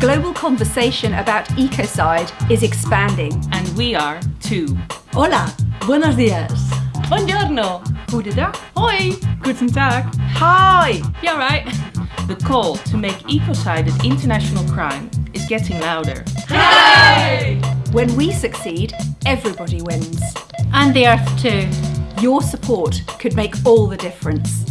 global conversation about ecocide is expanding. And we are too. Hola, buenos días. Buongiorno. Goedendag. Hoi. Guten Tag. Hi. Yeah, right. The call to make ecocide an international crime is getting louder. Hey! When we succeed, everybody wins. And the earth too. Your support could make all the difference.